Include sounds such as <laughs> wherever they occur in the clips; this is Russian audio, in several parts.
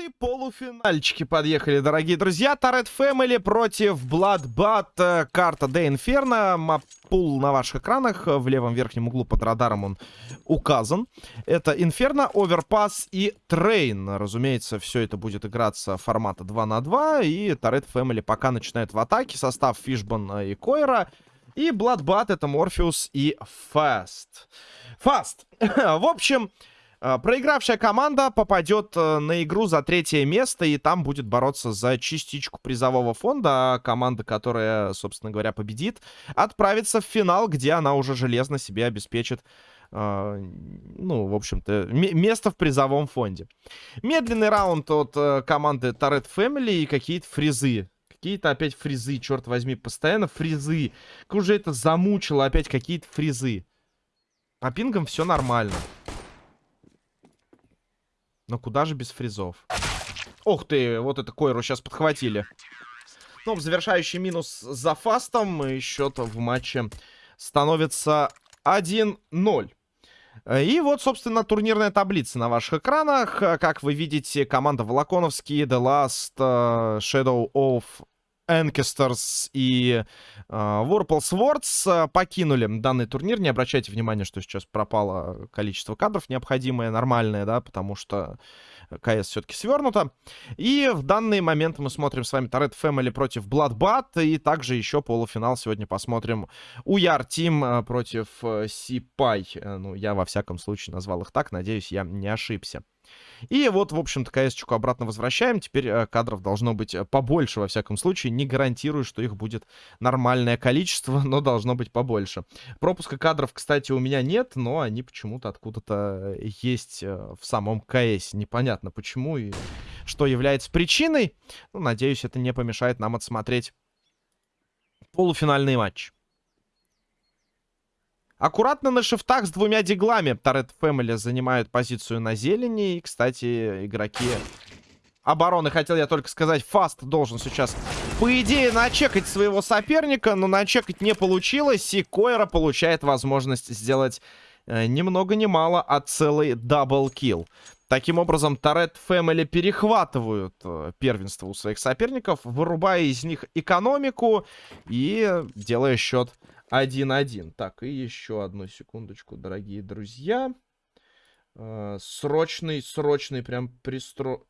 и полуфинальчики подъехали, дорогие друзья. Toretto Family против Bloodbath. Карта De Inferno. Map pool на ваших экранах. В левом верхнем углу под радаром он указан. Это Inferno, Overpass и Train. Разумеется, все это будет играться формата 2 на 2. И Toretto Family пока начинает в атаке. Состав Фишбон и Койра. И Bloodbath это Морфеус и Фаст. Фаст. <laughs> в общем... А, проигравшая команда попадет э, на игру за третье место, и там будет бороться за частичку призового фонда. А команда, которая, собственно говоря, победит, отправится в финал, где она уже железно себе обеспечит Uh, ну, в общем-то, место в призовом фонде. Медленный раунд от uh, команды Turret Family и какие-то фризы. Какие-то опять фризы, черт возьми, постоянно фризы. Как уже это замучило опять какие-то фризы. По пингам все нормально. Но куда же без фризов? Ух ты, вот это Койру сейчас подхватили. Ну, завершающий минус за фастом. И счет в матче становится 1-0. И вот, собственно, турнирная таблица на ваших экранах. Как вы видите, команда Волоконовский, The Last, uh, Shadow of Энкестерс и э, Warple Swords э, покинули данный турнир. Не обращайте внимания, что сейчас пропало количество кадров необходимое, нормальное, да, потому что КС все-таки свернуто. И в данный момент мы смотрим с вами Торет Family против Bloodbath. И также еще полуфинал сегодня посмотрим Уяр Тим э, против Сипай. Э, ну, я во всяком случае назвал их так. Надеюсь, я не ошибся. И вот, в общем-то, КС-чку обратно возвращаем. Теперь э, кадров должно быть э, побольше, во всяком случае. Не гарантирую, что их будет нормальное количество, <laughs> но должно быть побольше. Пропуска кадров, кстати, у меня нет, но они почему-то откуда-то э, есть в самом КС. Непонятно почему и что является причиной. Ну, надеюсь, это не помешает нам отсмотреть полуфинальный матч. Аккуратно на шифтах с двумя диглами Торет Фэмили занимают позицию на зелени. И, кстати, игроки обороны, хотел я только сказать, Фаст должен сейчас, по идее, начекать своего соперника, но начекать не получилось, и Койра получает возможность сделать э, ни много ни мало, а целый даблкил. Таким образом, Торет Фэмили перехватывают э, первенство у своих соперников, вырубая из них экономику и делая счет 1-1. Так, и еще одну секундочку, дорогие друзья. Э, срочный, срочный, прям пристро...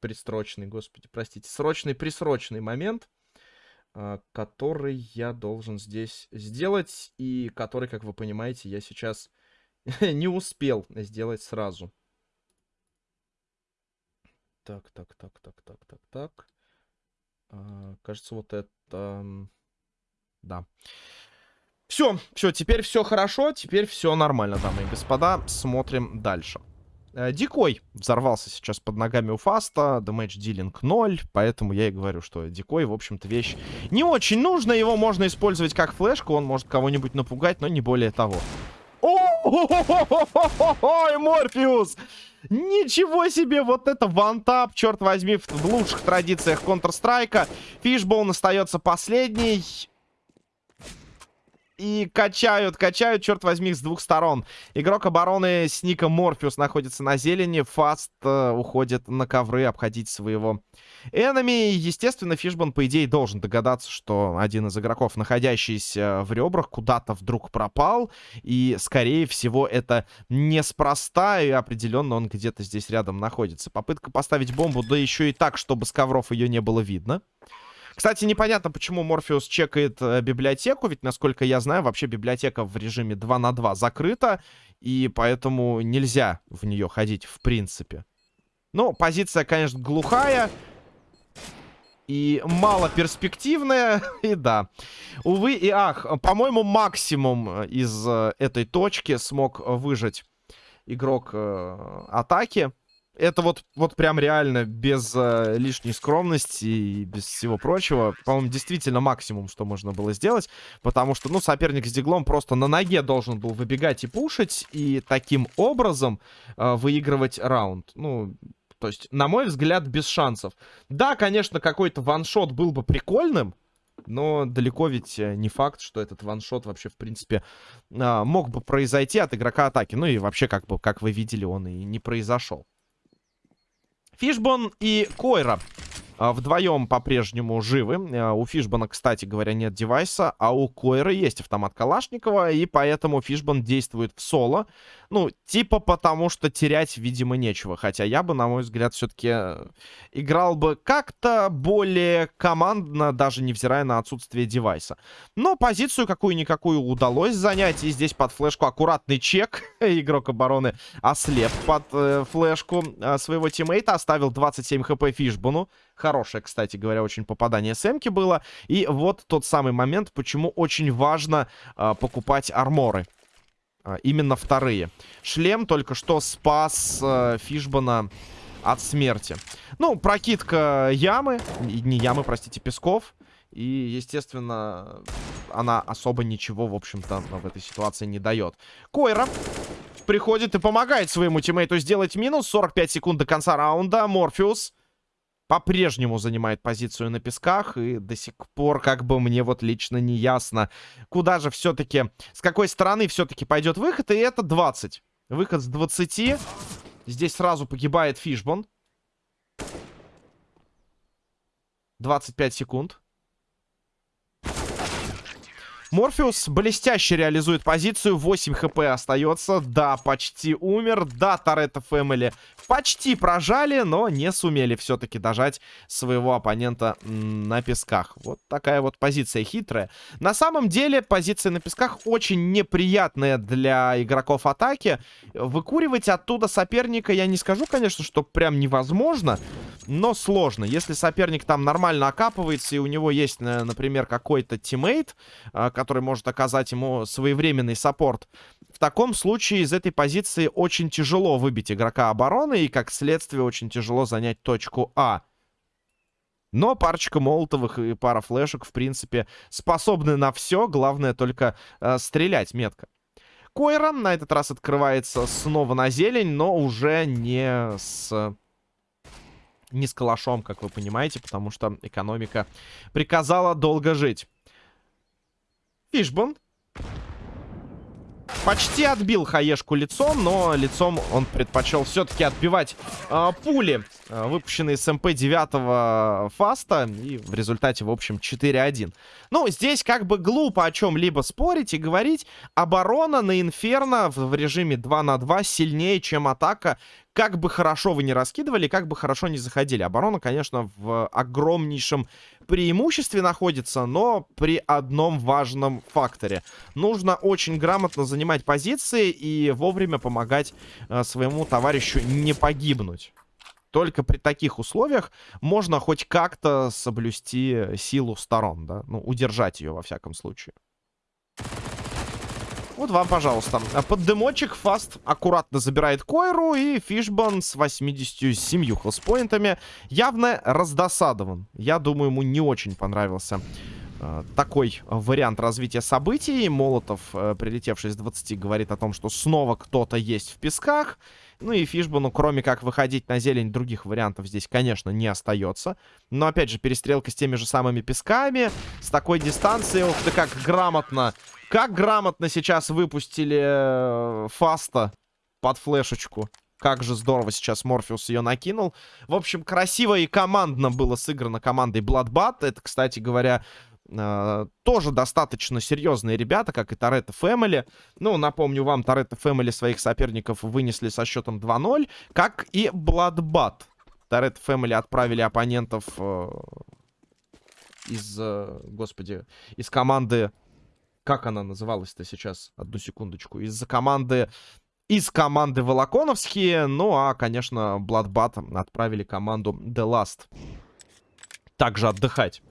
Пристрочный, господи, простите. Срочный, присрочный момент, э, который я должен здесь сделать. И который, как вы понимаете, я сейчас <laughs> не успел сделать сразу. Так, так, так, так, так, так, так. А, кажется, вот это... Да. Все, все, теперь все хорошо, теперь все нормально, дамы и господа. Смотрим дальше. Э, Дикой взорвался сейчас под ногами у Фаста, дэмэдж дилинг 0, поэтому я и говорю, что Дикой, в общем-то, вещь не очень нужна, его можно использовать как флешку, он может кого-нибудь напугать, но не более того. Ой, Морфеус! Ничего себе, вот это вантап, черт возьми, в лучших традициях Counter-Strike. Фишбоун остается последний. И качают, качают, черт возьми, с двух сторон. Игрок обороны с ником Морфеус находится на зелени. Фаст э, уходит на ковры обходить своего энеми. Естественно, Фишбан, по идее, должен догадаться, что один из игроков, находящийся в ребрах, куда-то вдруг пропал. И, скорее всего, это неспроста. И определенно он где-то здесь рядом находится. Попытка поставить бомбу, да еще и так, чтобы с ковров ее не было видно. Кстати, непонятно, почему Морфеус чекает э, библиотеку, ведь, насколько я знаю, вообще библиотека в режиме 2 на 2 закрыта, и поэтому нельзя в нее ходить в принципе. Ну, позиция, конечно, глухая. И мало перспективная, <laughs> и да. Увы и ах, по-моему, максимум из э, этой точки смог выжить игрок э, атаки. Это вот, вот прям реально без э, лишней скромности и без всего прочего. По-моему, действительно максимум, что можно было сделать. Потому что, ну, соперник с диглом просто на ноге должен был выбегать и пушить. И таким образом э, выигрывать раунд. Ну, то есть, на мой взгляд, без шансов. Да, конечно, какой-то ваншот был бы прикольным. Но далеко ведь э, не факт, что этот ваншот вообще, в принципе, э, мог бы произойти от игрока атаки. Ну и вообще, как бы, как вы видели, он и не произошел. Фишбон и Койра вдвоем по-прежнему живы. А, у Фишбана, кстати говоря, нет девайса, а у Койра есть автомат Калашникова, и поэтому Фишбан действует в соло. Ну, типа потому, что терять, видимо, нечего. Хотя я бы, на мой взгляд, все-таки э, играл бы как-то более командно, даже невзирая на отсутствие девайса. Но позицию какую-никакую удалось занять, и здесь под флешку аккуратный чек. <laughs> Игрок обороны ослеп под э, флешку э, своего тиммейта, оставил 27 хп Фишбану. Хорошее, кстати говоря, очень попадание Сэмки было. И вот тот самый момент, почему очень важно э, покупать арморы. Э, именно вторые. Шлем только что спас э, Фишбана от смерти. Ну, прокидка ямы. Не ямы, простите, песков. И, естественно, она особо ничего, в общем-то, в этой ситуации не дает. Койра приходит и помогает своему тиммейту сделать минус. 45 секунд до конца раунда. Морфеус по-прежнему занимает позицию на песках. И до сих пор, как бы мне вот лично не ясно, куда же все-таки, с какой стороны все-таки пойдет выход. И это 20. Выход с 20. Здесь сразу погибает Фишбон. 25 секунд. Морфеус блестяще реализует позицию. 8 хп остается. Да, почти умер. Да, Toretto Family почти прожали, но не сумели все-таки дожать своего оппонента на песках. Вот такая вот позиция хитрая. На самом деле, позиция на песках очень неприятная для игроков атаки. Выкуривать оттуда соперника я не скажу, конечно, что прям невозможно, но сложно. Если соперник там нормально окапывается, и у него есть, например, какой-то тиммейт, а, который может оказать ему своевременный саппорт. В таком случае из этой позиции очень тяжело выбить игрока обороны, и как следствие очень тяжело занять точку А. Но парочка молотовых и пара флешек, в принципе, способны на все. Главное только э, стрелять метко. Койра на этот раз открывается снова на зелень, но уже не с... Не с калашом, как вы понимаете, потому что экономика приказала долго жить. Фишбон. Почти отбил хаешку лицом, но лицом он предпочел все-таки отбивать э, пули, э, выпущенные с МП-9 фаста. И в результате, в общем, 4-1. Ну, здесь как бы глупо о чем-либо спорить и говорить. Оборона на Инферно в режиме 2 на 2 сильнее, чем атака, как бы хорошо вы не раскидывали, как бы хорошо не заходили. Оборона, конечно, в огромнейшем преимуществе находится, но при одном важном факторе. Нужно очень грамотно занимать позиции и вовремя помогать э, своему товарищу не погибнуть. Только при таких условиях можно хоть как-то соблюсти силу сторон, да? Ну, удержать ее, во всяком случае. Вот вам, пожалуйста. Под дымочек Фаст аккуратно забирает Койру. И Фишбан с 87 хелспоинтами явно раздосадован. Я думаю, ему не очень понравился э, такой вариант развития событий. Молотов, э, прилетевший с 20, говорит о том, что снова кто-то есть в песках. Ну и Фишбану, кроме как выходить на зелень, других вариантов здесь, конечно, не остается. Но, опять же, перестрелка с теми же самыми песками. С такой дистанции, ух ты, как грамотно как грамотно сейчас выпустили э, Фаста под флешечку. Как же здорово сейчас Морфеус ее накинул. В общем, красиво и командно было сыграно командой Bloodbat. Это, кстати говоря, э, тоже достаточно серьезные ребята, как и Торетто Фэмили. Ну, напомню вам, Торетто Фэмили своих соперников вынесли со счетом 2-0, как и Bloodbat. Торетто Фэмили отправили оппонентов э, из, господи, из команды как она называлась-то сейчас? Одну секундочку. Из-за команды... Из команды Волоконовские. Ну, а, конечно, Bloodbat отправили команду The Last. Также отдыхать.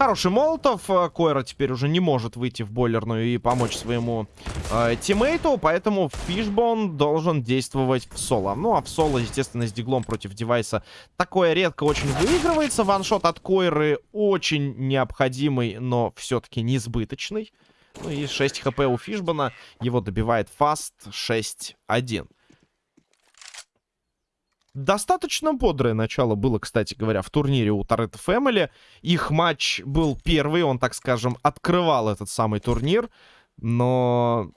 Хороший Молотов. Э, Койра теперь уже не может выйти в бойлерную и помочь своему э, тиммейту, поэтому Фишбон должен действовать в соло. Ну, а в соло, естественно, с диглом против девайса такое редко очень выигрывается. Ваншот от Койры очень необходимый, но все-таки несбыточный. Ну и 6 хп у Фишбона. Его добивает Фаст 6-1. Достаточно бодрое начало было, кстати говоря, в турнире у Торетто Фэмили. Их матч был первый, он, так скажем, открывал этот самый турнир. Но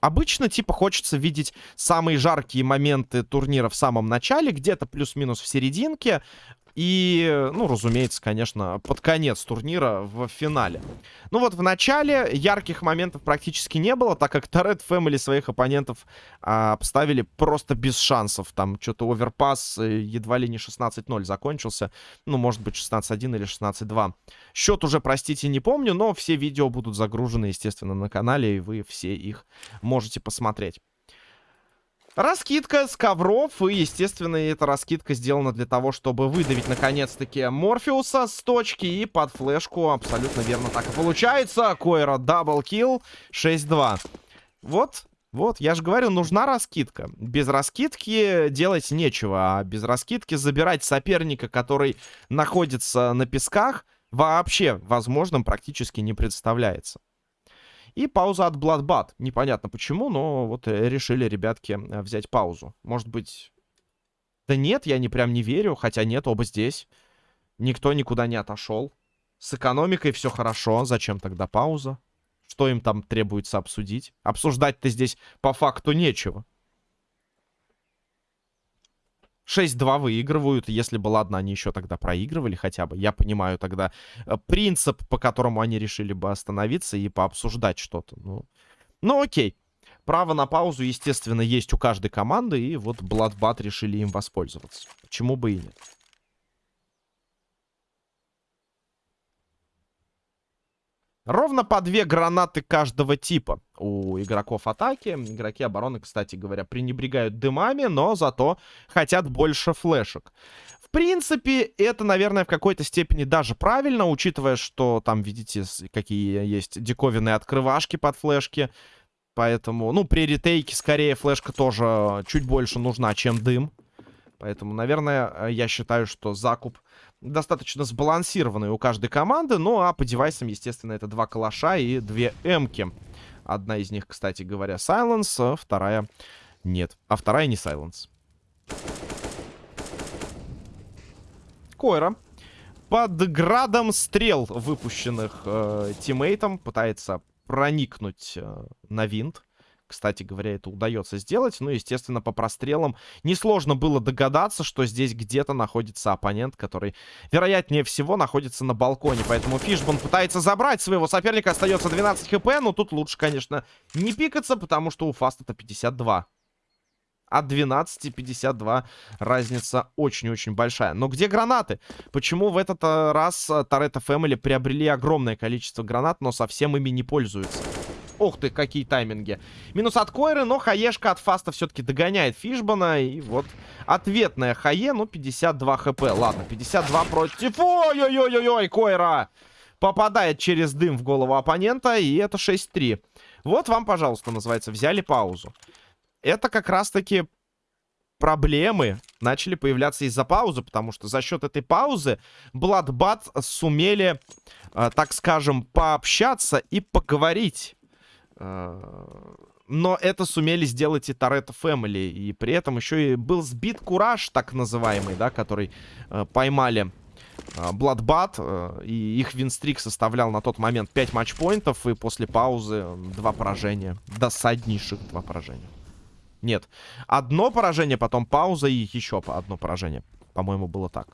Обычно, типа, хочется видеть самые жаркие моменты турнира в самом начале, где-то плюс-минус в серединке. И, ну, разумеется, конечно, под конец турнира в финале. Ну вот в начале ярких моментов практически не было, так как Торет Фэмили своих оппонентов а, обставили просто без шансов. Там что-то оверпас э, едва ли не 16-0 закончился. Ну, может быть, 16-1 или 16-2. Счет уже, простите, не помню, но все видео будут загружены, естественно, на канале, и вы все их можете посмотреть. Раскидка с ковров, и, естественно, эта раскидка сделана для того, чтобы выдавить, наконец-таки, Морфеуса с точки, и под флешку абсолютно верно так и получается. Койра double kill, 6-2. Вот, вот, я же говорю, нужна раскидка. Без раскидки делать нечего, а без раскидки забирать соперника, который находится на песках, вообще возможным практически не представляется. И пауза от Bloodbath. Непонятно почему, но вот э, решили ребятки э, взять паузу. Может быть... Да нет, я не прям не верю. Хотя нет, оба здесь. Никто никуда не отошел. С экономикой все хорошо. Зачем тогда пауза? Что им там требуется обсудить? Обсуждать-то здесь по факту нечего. 6-2 выигрывают. Если бы, ладно, они еще тогда проигрывали хотя бы. Я понимаю тогда э, принцип, по которому они решили бы остановиться и пообсуждать что-то. Ну, ну окей. Право на паузу, естественно, есть у каждой команды. И вот Bloodbat решили им воспользоваться. Почему бы и нет. Ровно по две гранаты каждого типа у игроков атаки. Игроки обороны, кстати говоря, пренебрегают дымами, но зато хотят больше флешек. В принципе, это, наверное, в какой-то степени даже правильно, учитывая, что там, видите, какие есть диковинные открывашки под флешки. Поэтому, ну, при ретейке скорее флешка тоже чуть больше нужна, чем дым. Поэтому, наверное, я считаю, что закуп достаточно сбалансированные у каждой команды. Ну, а по девайсам, естественно, это два калаша и две эмки. Одна из них, кстати говоря, Silence, а вторая нет. А вторая не Silence. Койра под градом стрел, выпущенных э, тиммейтом, пытается проникнуть э, на винт. Кстати говоря, это удается сделать. Ну, естественно, по прострелам несложно было догадаться, что здесь где-то находится оппонент, который, вероятнее всего, находится на балконе. Поэтому Фишбан пытается забрать своего соперника. Остается 12 хп, но тут лучше, конечно, не пикаться, потому что у Фаста-то 52 от 12 52 разница очень-очень большая. Но где гранаты? Почему в этот э, раз Торетто Фэмили приобрели огромное количество гранат, но совсем ими не пользуются? Ох ты, какие тайминги. Минус от Койры, но хаешка от Фаста все-таки догоняет Фишбана. И вот ответная хае, ну, 52 хп. Ладно, 52 против... Ой-ой-ой-ой, Койра! Попадает через дым в голову оппонента, и это 6-3. Вот вам, пожалуйста, называется, взяли паузу. Это как раз-таки проблемы начали появляться из-за паузы, потому что за счет этой паузы Bloodbat сумели, э, так скажем, пообщаться и поговорить. Э, но это сумели сделать и Торетто Фэмили. И при этом еще и был сбит Кураж, так называемый, да, который э, поймали э, Бладбат. Э, и их винстрик составлял на тот момент 5 матчпоинтов. И после паузы два поражения. Досаднейших два поражения. Нет. Одно поражение, потом пауза и еще одно поражение. По-моему, было так.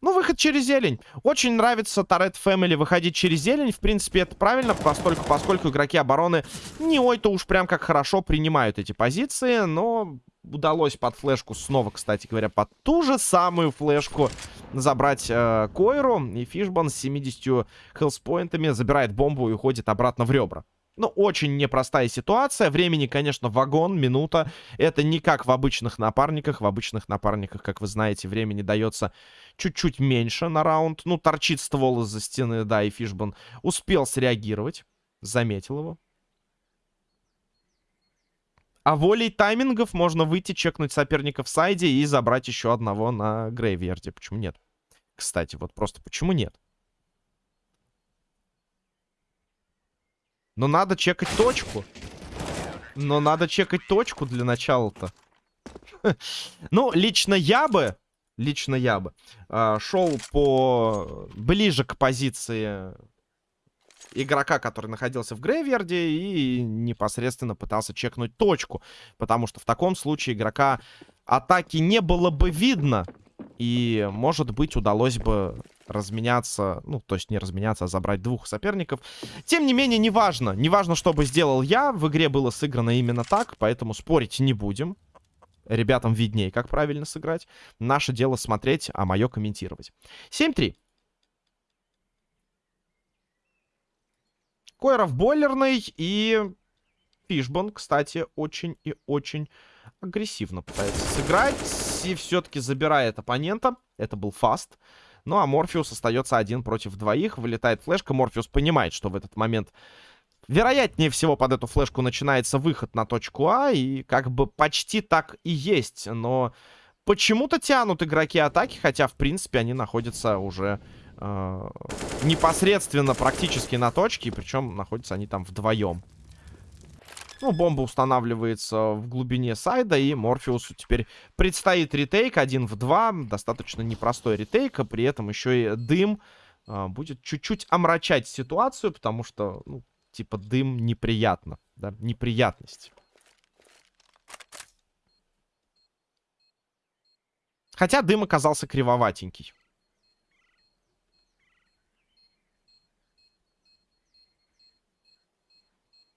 Ну, выход через зелень. Очень нравится Торет Фэмили выходить через зелень. В принципе, это правильно, поскольку, поскольку игроки обороны не ой-то уж прям как хорошо принимают эти позиции. Но удалось под флешку снова, кстати говоря, под ту же самую флешку забрать э, Койру. И Фишбан с 70 хелспоинтами забирает бомбу и уходит обратно в ребра. Ну, очень непростая ситуация. Времени, конечно, вагон, минута. Это не как в обычных напарниках. В обычных напарниках, как вы знаете, времени дается чуть-чуть меньше на раунд. Ну, торчит ствол из-за стены, да, и Фишбан успел среагировать. Заметил его. А волей таймингов можно выйти, чекнуть соперника в сайде и забрать еще одного на Грейверде. Почему нет? Кстати, вот просто почему нет? Но надо чекать точку. Но надо чекать точку для начала-то. <laughs> Ну, лично я бы... Лично я бы... Э, шел по... Ближе к позиции игрока, который находился в грейверде и непосредственно пытался чекнуть точку. Потому что в таком случае игрока атаки не было бы видно. И, может быть, удалось бы разменяться, ну, то есть не разменяться, а забрать двух соперников. Тем не менее, неважно. Неважно, что бы сделал я. В игре было сыграно именно так, поэтому спорить не будем. Ребятам виднее, как правильно сыграть. Наше дело смотреть, а мое комментировать. 7-3. Койров бойлерный и Фишбон, кстати, очень и очень агрессивно пытается сыграть. И все-таки забирает оппонента. Это был фаст. Ну, а Морфеус остается один против двоих. Вылетает флешка. Морфеус понимает, что в этот момент... Вероятнее всего под эту флешку начинается выход на точку А. И как бы почти так и есть. Но почему-то тянут игроки атаки. Хотя, в принципе, они находятся уже э, непосредственно практически на точке. Причем находятся они там вдвоем. Ну, бомба устанавливается в глубине сайда, и Морфеусу теперь предстоит ретейк один в два. Достаточно непростой ретейк, а при этом еще и дым а, будет чуть-чуть омрачать ситуацию, потому что, ну, типа, дым неприятно, да, неприятность. Хотя дым оказался кривоватенький.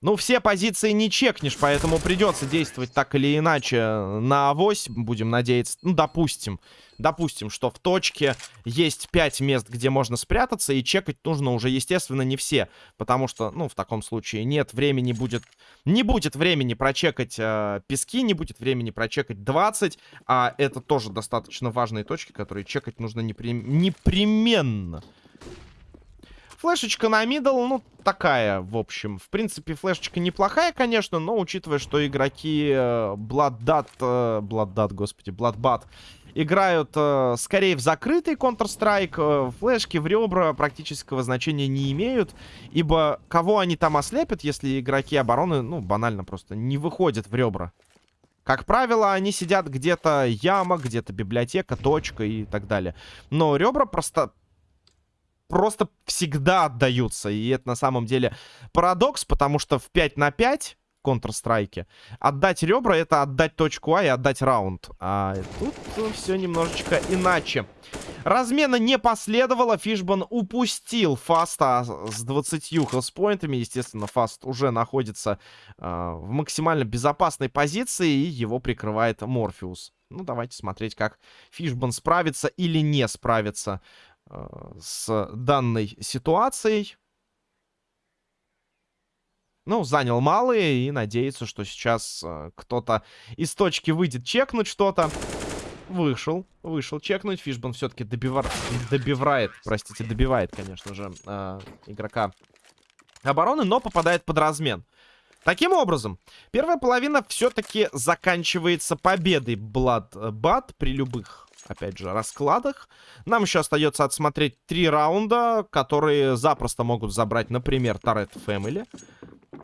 Ну, все позиции не чекнешь, поэтому придется действовать так или иначе на авось, будем надеяться. Ну, допустим, допустим, что в точке есть 5 мест, где можно спрятаться, и чекать нужно уже, естественно, не все. Потому что, ну, в таком случае нет времени будет... Не будет времени прочекать э, пески, не будет времени прочекать 20, а это тоже достаточно важные точки, которые чекать нужно непри... непременно. Флешечка на мидл, ну, такая, в общем. В принципе, флешечка неплохая, конечно, но учитывая, что игроки э, Blooddat, э, господи, Bloodbat играют э, скорее в закрытый Counter-Strike, флешки в ребра практического значения не имеют, ибо кого они там ослепят, если игроки обороны, ну, банально просто не выходят в ребра. Как правило, они сидят где-то яма, где-то библиотека, точка и так далее. Но ребра просто просто всегда отдаются. И это на самом деле парадокс, потому что в 5 на 5 Counter-Strike. Отдать ребра — это отдать точку А и отдать раунд. А тут все немножечко иначе. Размена не последовало. Фишбан упустил Фаста с 20 хелспоинтами. Естественно, Фаст уже находится э, в максимально безопасной позиции, и его прикрывает Морфеус. Ну, давайте смотреть, как Фишбан справится или не справится с данной ситуацией. Ну, занял малые и надеется, что сейчас э, кто-то из точки выйдет чекнуть что-то. Вышел, вышел чекнуть. Фишбан все-таки добивар... добивает, простите, добивает, конечно же, э, игрока обороны, но попадает под размен. Таким образом, первая половина все-таки заканчивается победой Bloodbat при любых опять же, раскладах. Нам еще остается отсмотреть три раунда, которые запросто могут забрать, например, Торет Family.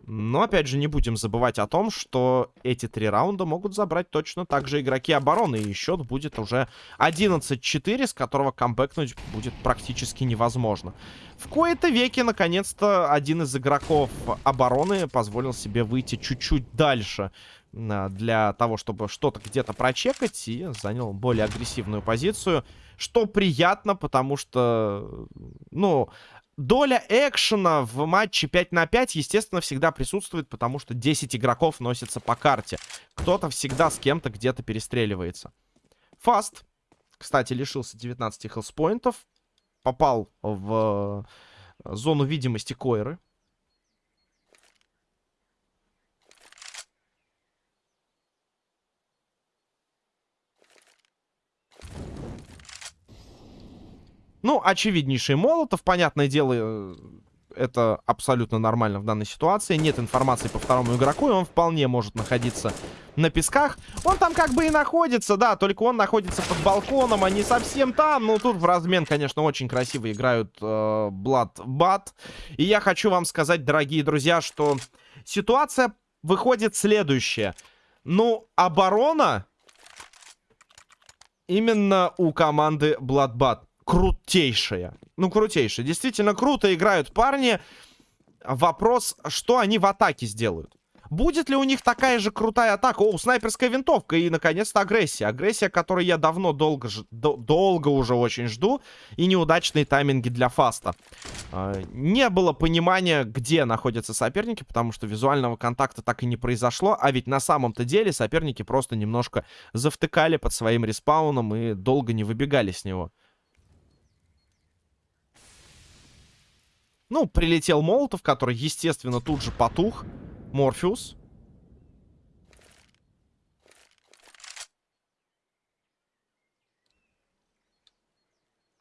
Но, опять же, не будем забывать о том, что эти три раунда могут забрать точно так же игроки обороны. И счет будет уже 11-4, с которого камбэкнуть будет практически невозможно. В кои-то веке, наконец-то, один из игроков обороны позволил себе выйти чуть-чуть дальше для того, чтобы что-то где-то прочекать и занял более агрессивную позицию. Что приятно, потому что, ну, доля экшена в матче 5 на 5, естественно, всегда присутствует, потому что 10 игроков носятся по карте. Кто-то всегда с кем-то где-то перестреливается. Фаст, кстати, лишился 19 хелспоинтов. Попал в зону видимости Койры. Ну, очевиднейший Молотов, понятное дело, э, это абсолютно нормально в данной ситуации. Нет информации по второму игроку, и он вполне может находиться на песках. Он там как бы и находится, да, только он находится под балконом, а не совсем там. Ну, тут в размен, конечно, очень красиво играют э, Blood И я хочу вам сказать, дорогие друзья, что ситуация выходит следующая. Ну, оборона именно у команды Bloodbat крутейшая. Ну, крутейшая. Действительно круто играют парни. вопрос, что они в атаке сделают. Будет ли у них такая же крутая атака? О, снайперская винтовка и, наконец-то, агрессия. Агрессия, которую я давно, долго, долго уже очень жду. И неудачные тайминги для фаста. Э, не было понимания, где находятся соперники, потому что визуального контакта так и не произошло. А ведь на самом-то деле соперники просто немножко завтыкали под своим респауном и долго не выбегали с него. Ну, прилетел Молотов, который, естественно, тут же потух. Морфеус.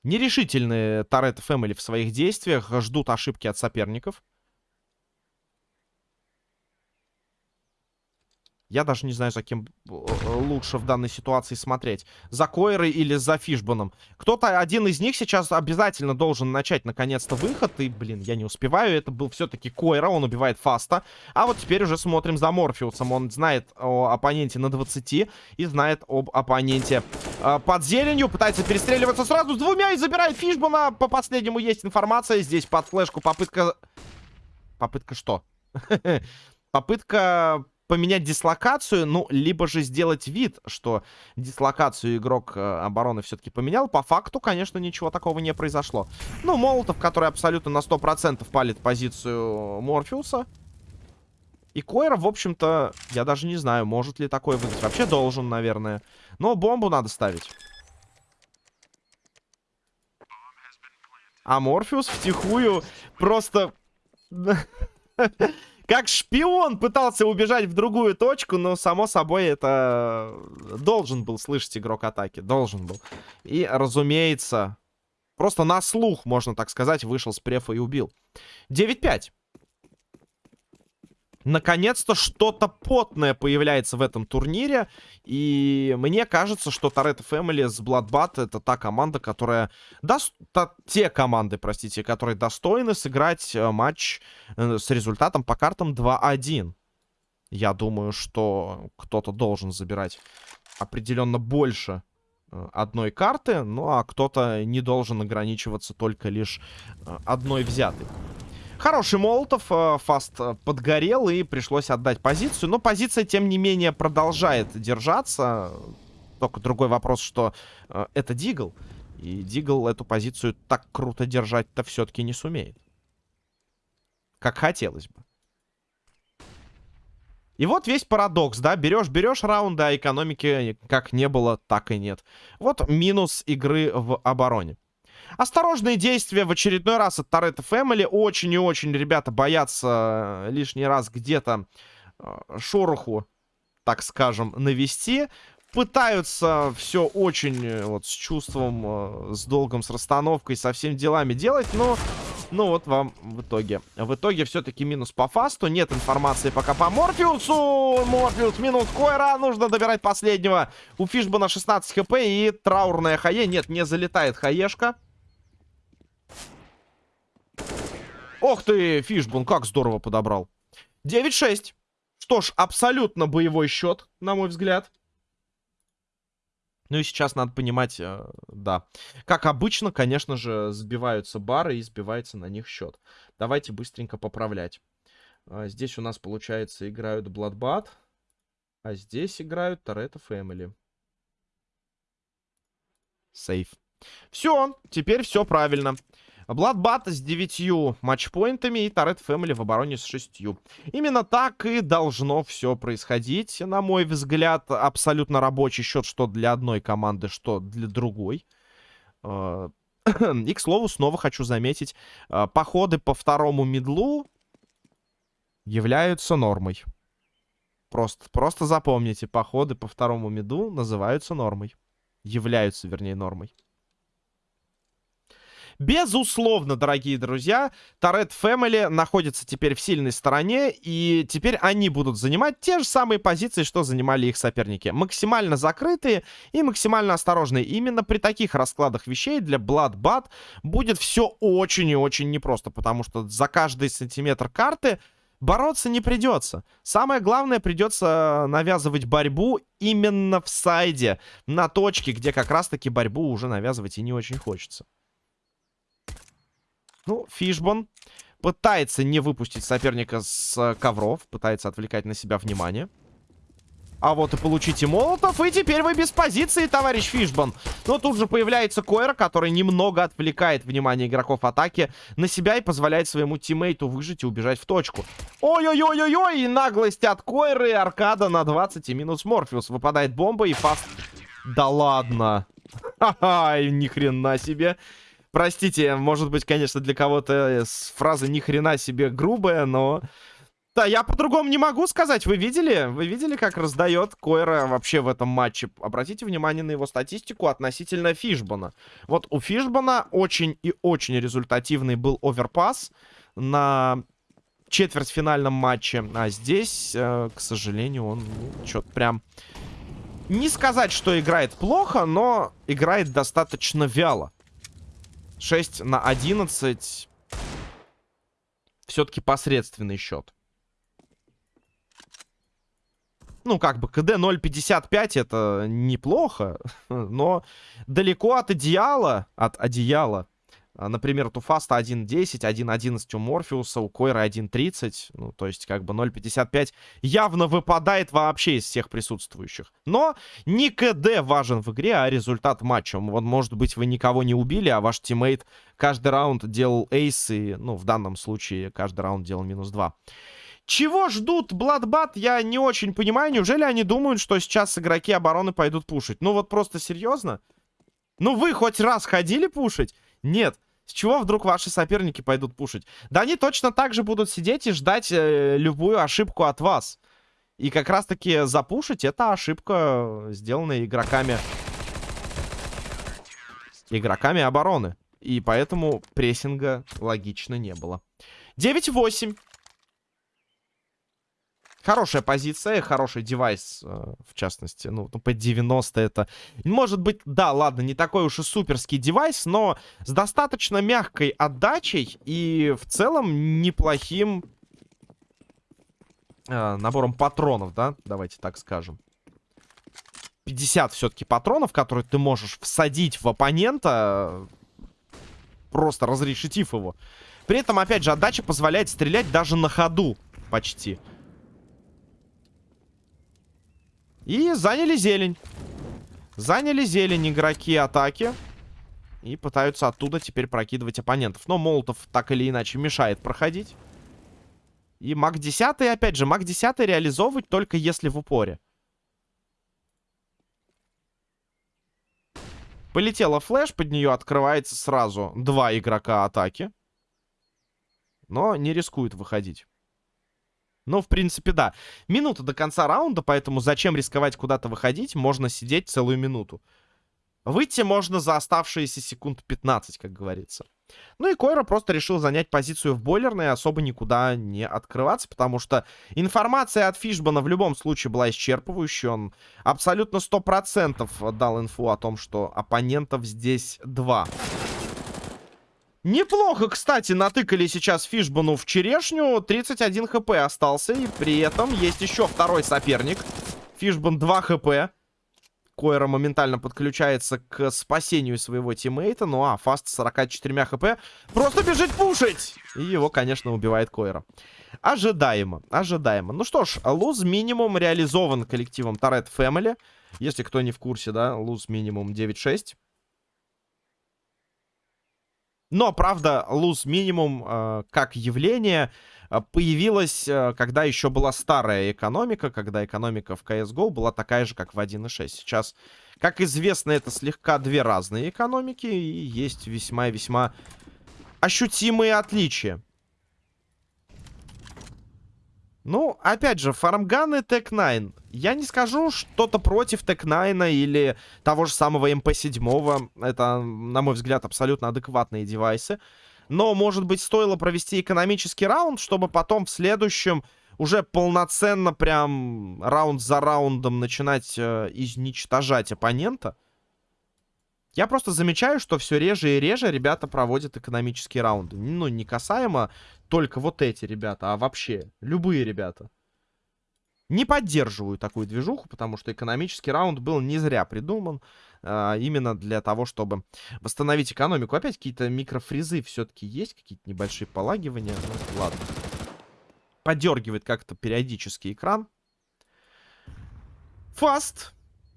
Нерешительные Торетто Фэмили в своих действиях, ждут ошибки от соперников. Я даже не знаю, за кем э, лучше в данной ситуации смотреть. За Койрой или за Фишбаном. Кто-то, один из них сейчас обязательно должен начать, наконец-то, выход. И, блин, я не успеваю. Это был все-таки Койра, он убивает Фаста. А вот теперь уже смотрим за Морфеусом. Он знает о оппоненте на 20 и знает об оппоненте э, под зеленью. Пытается перестреливаться сразу с двумя и забирает Фишбана. По последнему есть информация. Здесь под флешку попытка... Попытка что? <laughs> Попытка поменять дислокацию, ну, либо же сделать вид, что дислокацию игрок э, обороны все-таки поменял. По факту, конечно, ничего такого не произошло. Ну, Молотов, который абсолютно на 100% палит позицию Морфеуса. И Койра, в общем-то, я даже не знаю, может ли такое выиграть. Вообще должен, наверное. Но бомбу надо ставить. А Морфеус втихую просто... <laughs> Как шпион пытался убежать в другую точку, но, само собой, это должен был слышать игрок атаки. Должен был. И, разумеется, просто на слух, можно так сказать, вышел с префа и убил. 9-5. Наконец-то что-то потное появляется в этом турнире. И мне кажется, что Торетто Фэмили с Bloodbath это та команда, которая... До... Та... Те команды, простите, которые достойны сыграть э, матч э, с результатом по картам 2-1. Я думаю, что кто-то должен забирать определенно больше э, одной карты, ну а кто-то не должен ограничиваться только лишь одной взятой. Хороший Молотов. Э, фаст э, подгорел и пришлось отдать позицию. Но позиция, тем не менее, продолжает держаться. Только другой вопрос, что э, это Дигл. И Дигл эту позицию так круто держать-то все-таки не сумеет. Как хотелось бы. И вот весь парадокс, да, берешь-берешь раунды, а экономики как не было, так и нет. Вот минус игры в обороне. Осторожные действия в очередной раз от Торетто Фэмили. Очень и очень ребята боятся э, лишний раз где-то э, шороху, так скажем, навести. Пытаются все очень э, вот с чувством, с долгом, с расстановкой, со всеми делами делать, но... Ну вот вам в итоге. В итоге все-таки минус по фасту. Нет информации пока по Морфеусу. Морфеус минус Койра. Нужно добирать последнего. У Фишбана 16 хп и траурная хае. Нет, не залетает хаешка. Ох ты, Фишбун, как здорово подобрал. 9-6. Что ж, абсолютно боевой счет, на мой взгляд. Ну и сейчас надо понимать, э, да. Как обычно, конечно же, сбиваются бары и сбивается на них счет. Давайте быстренько поправлять. А, здесь у нас, получается, играют Bloodbath. А здесь играют Торетто Family. Сейф. Все, теперь все правильно. Бладбат с 9 матчпоинтами и Торет Фэмили в обороне с 6. Именно так и должно все происходить. На мой взгляд, абсолютно рабочий счет, что для одной команды, что для другой. А, <clears throat> и, к слову, снова хочу заметить, а, походы по второму медлу являются нормой. Просто, просто запомните, походы по второму меду называются нормой. Являются, вернее, нормой. Безусловно, дорогие друзья, Торет Family находится теперь в сильной стороне, и теперь они будут занимать те же самые позиции, что занимали их соперники. Максимально закрытые и максимально осторожные. Именно при таких раскладах вещей для Bloodbath будет все очень и очень непросто, потому что за каждый сантиметр карты бороться не придется. Самое главное, придется навязывать борьбу именно в сайде, на точке, где как раз-таки борьбу уже навязывать и не очень хочется. Ну, Фишбон Пытается не выпустить соперника с ковров. Пытается отвлекать на себя внимание. А вот и получите молотов, и теперь вы без позиции, товарищ Фишбан. Но тут же появляется Койра, который немного отвлекает внимание игроков атаки на себя и позволяет своему тиммейту выжить и убежать в точку. Ой-ой-ой-ой-ой, и наглость от Койры, аркада на 20 и минус Морфеус. Выпадает бомба и фаст... Да ладно. <laughs> Ха-ха, ни хрена себе. Простите, может быть, конечно, для кого-то фраза ни хрена себе грубая, но... Да, я по-другому не могу сказать. Вы видели? Вы видели, как раздает Койра вообще в этом матче? Обратите внимание на его статистику относительно Фишбана. Вот у Фишбана очень и очень результативный был оверпас на четвертьфинальном матче. А здесь, э, к сожалению, он ну, что-то прям... Не сказать, что играет плохо, но играет достаточно вяло. 6 на 11. Все-таки посредственный счет. Ну, как бы, КД 0.55 это неплохо, <laughs> но далеко от идеала, от одеяла. А, например, у Фаста 1.10, 1.11 у Морфеуса, у Койра 1.30. Ну, то есть, как бы 0.55 явно выпадает вообще из всех присутствующих. Но не КД важен в игре, а результат матча. Вот, может быть, вы никого не убили, а ваш тиммейт каждый раунд делал ace, и, ну, в данном случае, каждый раунд делал минус 2. Чего ждут Bloodbath, я не очень понимаю. Неужели они думают, что сейчас игроки обороны пойдут пушить? Ну вот просто серьезно? Ну вы хоть раз ходили пушить? Нет. С чего вдруг ваши соперники пойдут пушить? Да они точно так же будут сидеть и ждать э, любую ошибку от вас. И как раз-таки запушить это ошибка, сделанная игроками... Игроками обороны. И поэтому прессинга логично не было. 9-8. Хорошая позиция, хороший девайс, э, в частности. Ну, ну, по 90 это... Может быть, да, ладно, не такой уж и суперский девайс, но с достаточно мягкой отдачей и в целом неплохим э, набором патронов, да? Давайте так скажем. 50 все-таки патронов, которые ты можешь всадить в оппонента, просто разрешетив его. При этом, опять же, отдача позволяет стрелять даже на ходу почти. Почти. И заняли зелень. Заняли зелень игроки атаки. И пытаются оттуда теперь прокидывать оппонентов. Но Молотов так или иначе мешает проходить. И маг 10, опять же, маг 10 реализовывать только если в упоре. Полетела флеш, под нее открывается сразу два игрока атаки. Но не рискует выходить. Ну, в принципе, да. Минута до конца раунда, поэтому зачем рисковать куда-то выходить? Можно сидеть целую минуту. Выйти можно за оставшиеся секунд 15, как говорится. Ну и Койра просто решил занять позицию в бойлерной особо никуда не открываться, потому что информация от Фишбана в любом случае была исчерпывающей. Он абсолютно 100% дал инфу о том, что оппонентов здесь два. Неплохо, кстати, натыкали сейчас Фишбану в черешню. 31 хп остался. И при этом есть еще второй соперник. Фишбан 2 хп. Койра моментально подключается к спасению своего тиммейта. Ну а Фаст 44 хп просто бежит пушить. И его, конечно, убивает Койра. Ожидаемо, ожидаемо. Ну что ж, луз минимум реализован коллективом Торет Family. Если кто не в курсе, да, луз минимум 9-6. Но, правда, lose минимум э, как явление э, появилась, э, когда еще была старая экономика, когда экономика в CSGO была такая же, как в 1.6. Сейчас, как известно, это слегка две разные экономики, и есть весьма и весьма ощутимые отличия. Ну, опять же, фармганы Tec-9. Я не скажу что-то против Tec-9 или того же самого МП-7. Это, на мой взгляд, абсолютно адекватные девайсы. Но, может быть, стоило провести экономический раунд, чтобы потом в следующем уже полноценно прям раунд за раундом начинать э, изничтожать оппонента. Я просто замечаю, что все реже и реже ребята проводят экономические раунды. Ну, не касаемо только вот эти ребята, а вообще любые ребята. Не поддерживаю такую движуху, потому что экономический раунд был не зря придуман. а, именно для того, чтобы восстановить экономику. Опять какие-то микрофризы все-таки есть, какие-то небольшие полагивания. Ну, ладно. Подергивает как-то периодически экран. Фаст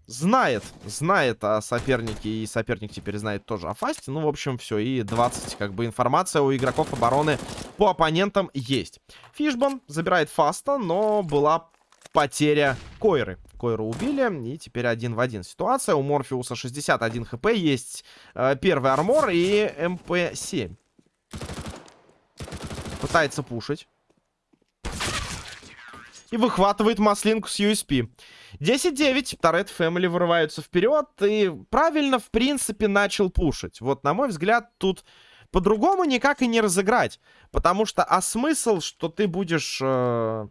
знает, знает о сопернике, и соперник теперь знает тоже о фасте. Ну, в общем, все, и 20, как бы, информация у игроков обороны по оппонентам есть. Фишбон забирает фаста, но была потеря Койры. Койру убили, и теперь один в один ситуация. У Морфеуса 61 хп, есть э, первый armor и МП-7. Пытается пушить. И выхватывает маслинку с USP. 10-9, Toretto Family вырываются вперед. И правильно, в принципе, начал пушить. Вот, на мой взгляд, тут по-другому никак и не разыграть. Потому что, а смысл, что ты будешь... Э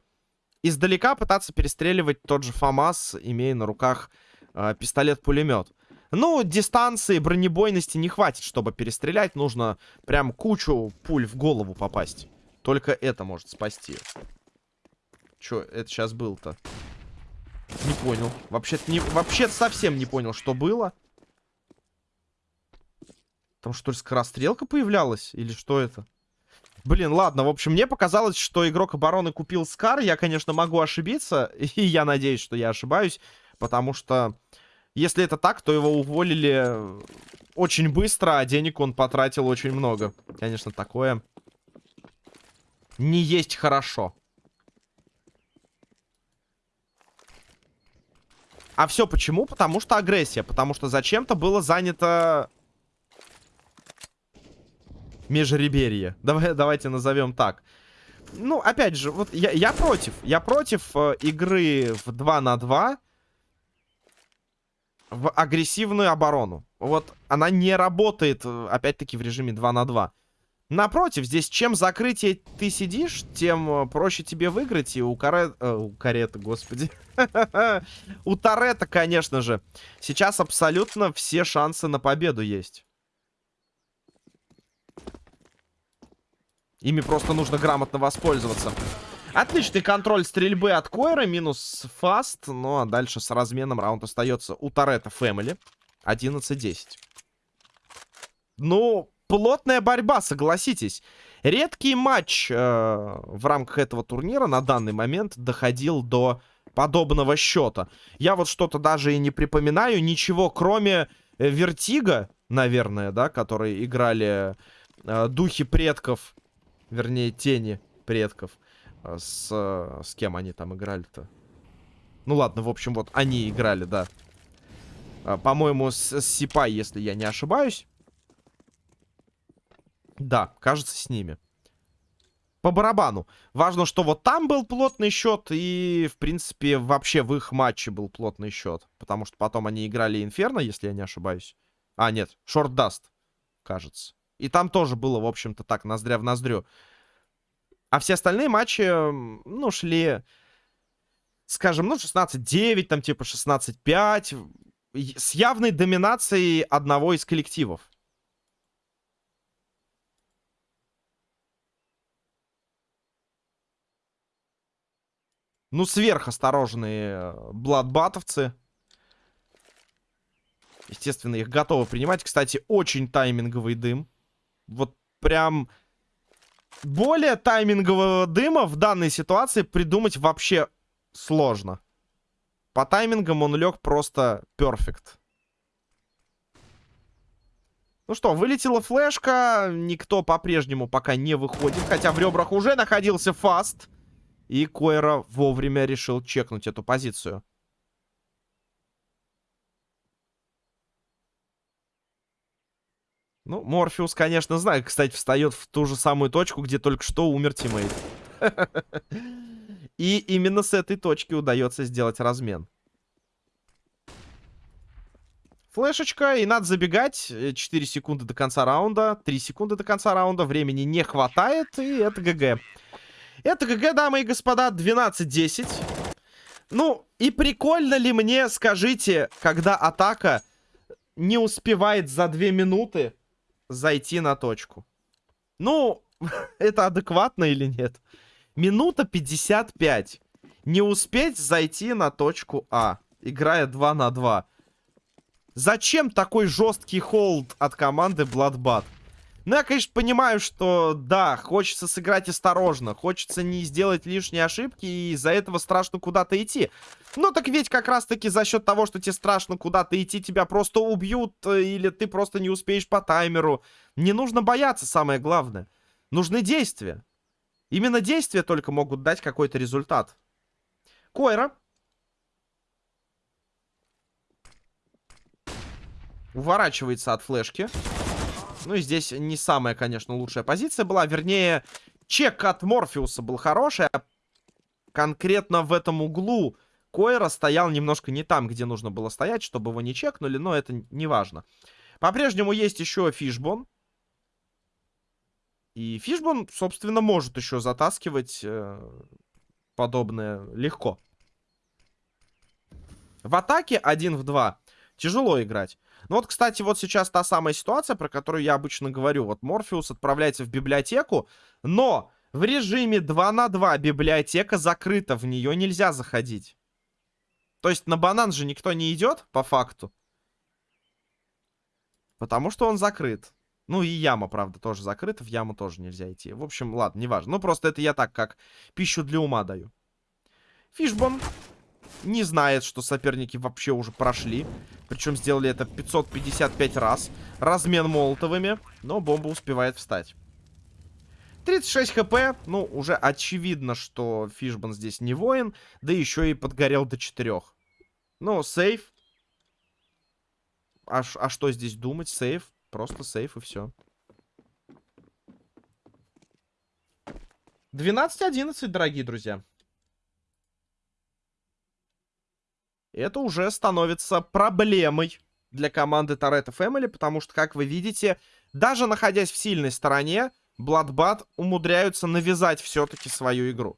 издалека пытаться перестреливать тот же ФАМАС, имея на руках э, пистолет-пулемет. Ну, дистанции, бронебойности не хватит, чтобы перестрелять. Нужно прям кучу пуль в голову попасть. Только это может спасти. Чё это сейчас был-то? Не понял. Вообще-то не... Вообще совсем не понял, что было. Там что ли скорострелка появлялась? Или что это? Блин, ладно, в общем, мне показалось, что игрок обороны купил Скар. Я, конечно, могу ошибиться, <laughs> и я надеюсь, что я ошибаюсь, потому что если это так, то его уволили очень быстро, а денег он потратил очень много. Конечно, такое не есть хорошо. А все почему? Потому что агрессия. Потому что зачем-то было занято Межреберье. Давай, давайте назовем так. Ну, опять же, вот я, я против. Я против э, игры в 2 на 2 в агрессивную оборону. Вот она не работает, э, опять-таки, в режиме 2 на 2. Напротив, здесь чем закрытие ты сидишь, тем э, проще тебе выиграть. И у Карета... Э, у Карета, господи. <laughs> у Торетта, конечно же. Сейчас абсолютно все шансы на победу есть. Ими просто нужно грамотно воспользоваться. Отличный контроль стрельбы от Койра, минус фаст. Ну а дальше с разменом раунд остается у Торетто Фэмили. 11-10. Ну, плотная борьба, согласитесь. Редкий матч э, в рамках этого турнира на данный момент доходил до подобного счета. Я вот что-то даже и не припоминаю. Ничего, кроме э, Вертига, наверное, да, которые играли э, Духи Предков Вернее, тени предков. А, с, с кем они там играли-то? Ну ладно, в общем, вот они играли, да. По-моему, с, с Сипай, если я не ошибаюсь. Да, кажется, с ними. По барабану. Важно, что вот там был плотный счет, и, в принципе, вообще в их матче был плотный счет. Потому что потом они играли Инферно, если я не ошибаюсь. А, нет, Short Dust, кажется. И там тоже было, в общем-то, так, ноздря в ноздрю. А все остальные матчи, ну, шли, скажем, ну, 16-9, там, типа, 16-5. С явной доминацией одного из коллективов. Ну, сверхосторожные э, бладбатовцы. Естественно, их готовы принимать. Кстати, очень тайминговый дым вот прям более таймингового дыма в данной ситуации придумать вообще сложно. По таймингам он лег просто перфект. Ну что, вылетела флешка. Никто по-прежнему пока не выходит. Хотя в ребрах уже находился фаст. И Койра вовремя решил чекнуть эту позицию. Ну, Морфеус, конечно, знает. Кстати, встает в ту же самую точку, где только что умер teammate. <laughs> И именно с этой точки удается сделать размен. Флешечка, и надо забегать. 4 секунды до конца раунда, 3 секунды до конца раунда. Времени не хватает, и это GG. Это ГГ, дамы и господа, 12-10. Ну, и прикольно ли мне, скажите, когда атака не успевает за 2 минуты зайти на точку. Ну, <laughs> это адекватно или нет? Минута 55. Не успеть зайти на точку А, играя 2 на 2. Зачем такой жесткий холд от команды Bloodbath? Ну, я, конечно, понимаю, что, да, хочется сыграть осторожно. Хочется не сделать лишние ошибки, и из-за этого страшно куда-то идти. Ну, так ведь как раз-таки за счет того, что тебе страшно куда-то идти, тебя просто убьют, э, или ты просто не успеешь по таймеру. Не нужно бояться, самое главное. Нужны действия. Именно действия только могут дать какой-то результат. Койра Уворачивается от флешки. Ну и здесь не самая, конечно, лучшая позиция была. Вернее, чек от Морфеуса был хороший. А конкретно в этом углу Койра стоял немножко не там, где нужно было стоять, чтобы его не чекнули. Но это не важно. По-прежнему есть еще Фишбон. И Фишбон, собственно, может еще затаскивать э, подобное легко. В атаке 1 в 2 тяжело играть. Ну вот, кстати, вот сейчас та самая ситуация, про которую я обычно говорю. Вот Морфеус отправляется в библиотеку, но в режиме 2 на 2 библиотека закрыта, в нее нельзя заходить. То есть на банан же никто не идет, по факту. Потому что он закрыт. Ну и яма, правда, тоже закрыта. В яму тоже нельзя идти. В общем, ладно, неважно. Ну просто это я так, как пищу для ума даю. Фишбон не знает, что соперники вообще уже прошли. Причем сделали это 555 раз. Размен молотовыми. Но бомба успевает встать. 36 хп. Ну, уже очевидно, что Фишбан здесь не воин. Да еще и подгорел до 4. Ну, сейф. А, а что здесь думать? Сейф. Просто сейф и все. 12-11, дорогие друзья. Это уже становится проблемой для команды Торетто Фэмили, потому что, как вы видите, даже находясь в сильной стороне, Бладбат умудряются навязать все-таки свою игру.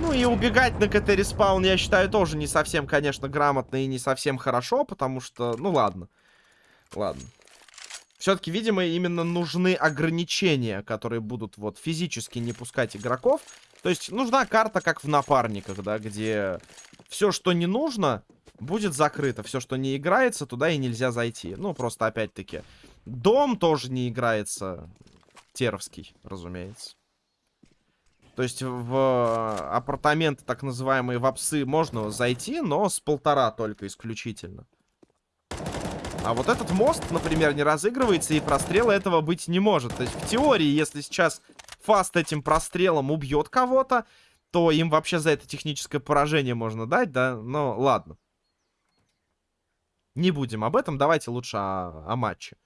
Ну и убегать на КТ респаун, я считаю, тоже не совсем, конечно, грамотно и не совсем хорошо, потому что, ну ладно. Ладно. Все-таки, видимо, именно нужны ограничения, которые будут вот физически не пускать игроков. То есть нужна карта, как в напарниках, да, где все, что не нужно, будет закрыто. Все, что не играется, туда и нельзя зайти. Ну, просто опять-таки. Дом тоже не играется. Теровский, разумеется. То есть в апартаменты, так называемые вапсы, можно зайти, но с полтора только исключительно. А вот этот мост, например, не разыгрывается, и прострела этого быть не может. То есть в теории, если сейчас Фаст этим прострелом убьет кого-то, то им вообще за это техническое поражение можно дать, да? Но ладно. Не будем об этом, давайте лучше о, о матче.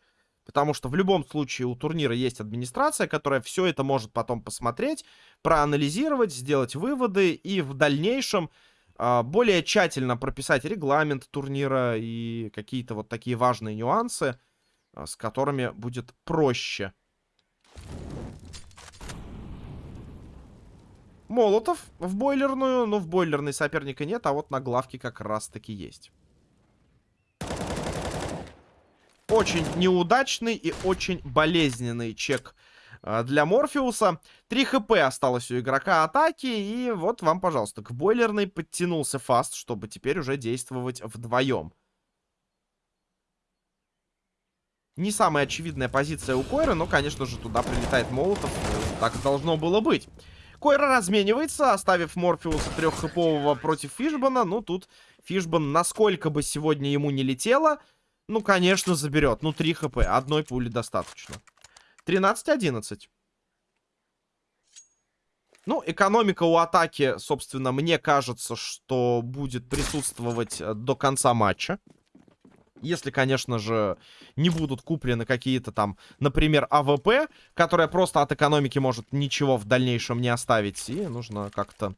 Потому что в любом случае у турнира есть администрация, которая все это может потом посмотреть, проанализировать, сделать выводы и в дальнейшем более тщательно прописать регламент турнира и какие-то вот такие важные нюансы, а, с которыми будет проще. Молотов в бойлерную, но в бойлерной соперника нет, а вот на главке как раз-таки есть. Очень неудачный и очень болезненный чек а, для Морфеуса. 3 хп осталось у игрока атаки. И вот вам, пожалуйста, к бойлерной подтянулся фаст, чтобы теперь уже действовать вдвоем. Не самая очевидная позиция у Койры, но, конечно же, туда прилетает Молотов. Так должно было быть. Койра разменивается, оставив Морфеуса треххэпового против Фишбана. Ну, тут Фишбан, насколько бы сегодня ему не летело, ну, конечно, заберет. Ну, 3 хп, одной пули достаточно. 13-11. Ну, экономика у атаки, собственно, мне кажется, что будет присутствовать э, до конца матча. Если, конечно же, не будут куплены какие-то там, например, АВП, которая просто от экономики может ничего в дальнейшем не оставить. И нужно как-то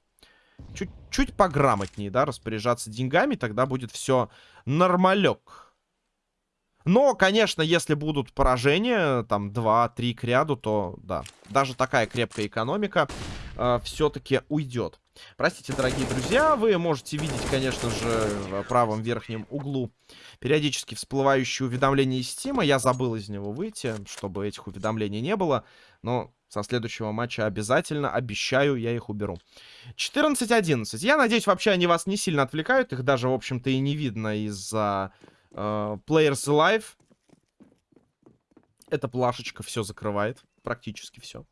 чуть-чуть пограмотнее, да, распоряжаться деньгами. Тогда будет все нормалек. Но, конечно, если будут поражения, там, 2-3 к ряду, то, да, даже такая крепкая экономика э, все-таки уйдет. Простите, дорогие друзья, вы можете видеть, конечно же, в правом верхнем углу периодически всплывающие уведомления из Стима. Я забыл из него выйти, чтобы этих уведомлений не было. Но Со следующего матча обязательно, обещаю, я их уберу. 14-11. Я надеюсь, вообще они вас не сильно отвлекают. Их даже, в общем-то, и не видно из-за Players Live. Эта плашечка все закрывает. Практически все.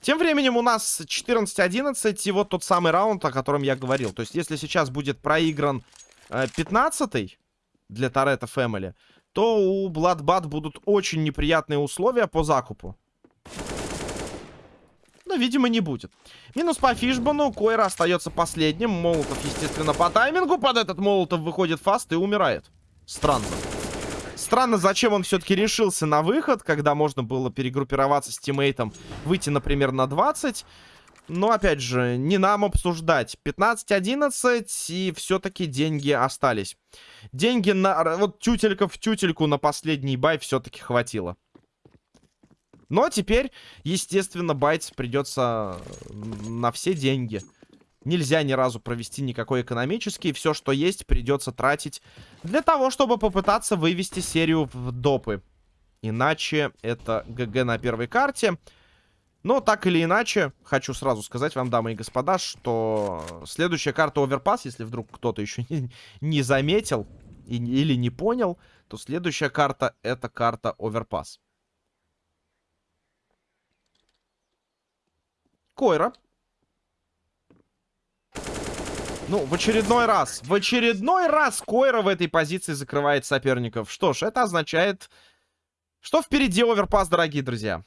Тем временем у нас 14-11. И вот тот самый раунд, о котором я говорил. То есть, если сейчас будет проигран э, 15 для Торетто Фэмили, то у Bloodbath будут очень неприятные условия по закупу. Видимо, не будет. Минус по Фишбану. Койра остается последним. Молотов, естественно, по таймингу. Под этот Молотов выходит фаст и умирает. Странно. Странно, зачем он все-таки решился на выход, когда можно было перегруппироваться с тиммейтом, выйти, например, на 20. Но, опять же, не нам обсуждать. 15-11, и все-таки деньги остались. Деньги на... Вот тютелька в тютельку на последний бай все-таки хватило. Но теперь, естественно, баить придется на все деньги. Нельзя ни разу провести никакой экономический. Все, что есть, придется тратить для того, чтобы попытаться вывести серию в допы. Иначе это GG на первой карте. Но так или иначе, хочу сразу сказать вам, дамы и господа, что следующая карта Overpass, если вдруг кто-то еще не, заметил и, или не понял, то следующая карта это карта Overpass. Койра. Ну, в очередной раз, в очередной раз Койра в этой позиции закрывает соперников. Что ж, это означает, что впереди оверпас, дорогие друзья.